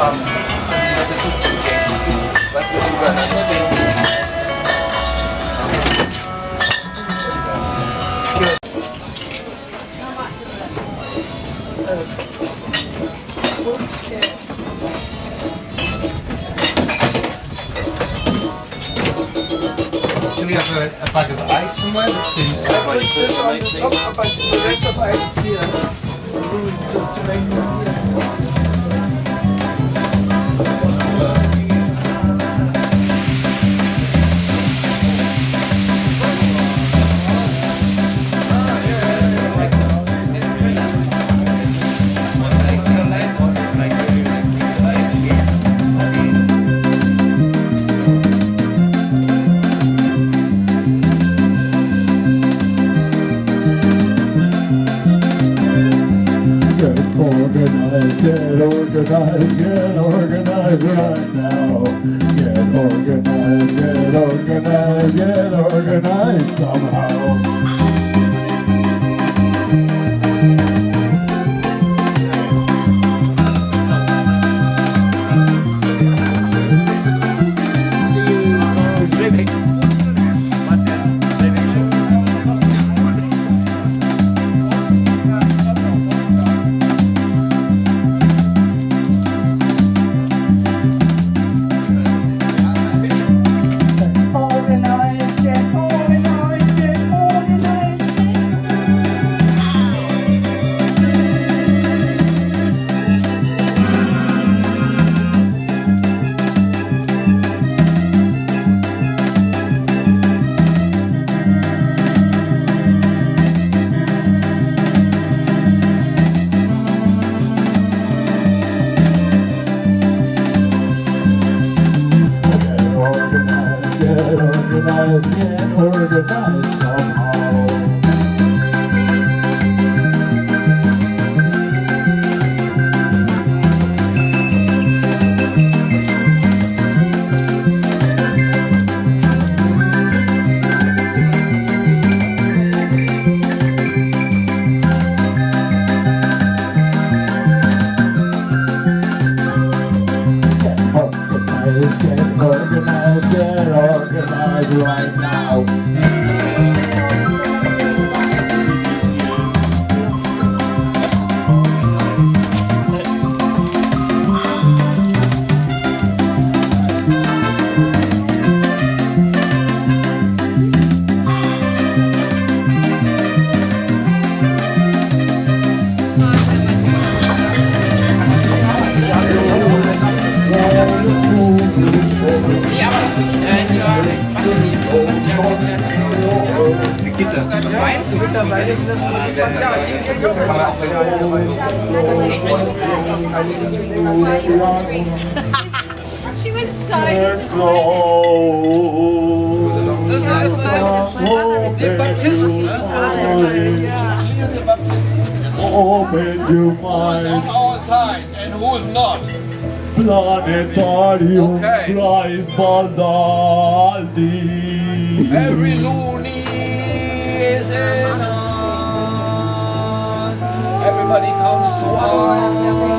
an die das jetzt so was wir übereinander stehen. Do we have a, a bag of ice somewhere that's been... Ja, Put this on the top, but the rest of ice is here. Just to make it here. Get organized, get organized right now. Get organized, get organized, get organized somehow. Organized, get organized somehow. Right now. Mittlerweile sind das 25 Jahre. Die kennen wir auch seit 20 She was so. Das ist ja erstmal der Baptismus? Open your mind, our side and who's not. planetarium, Okay. Baldi. Every loony in us. Everybody comes to us.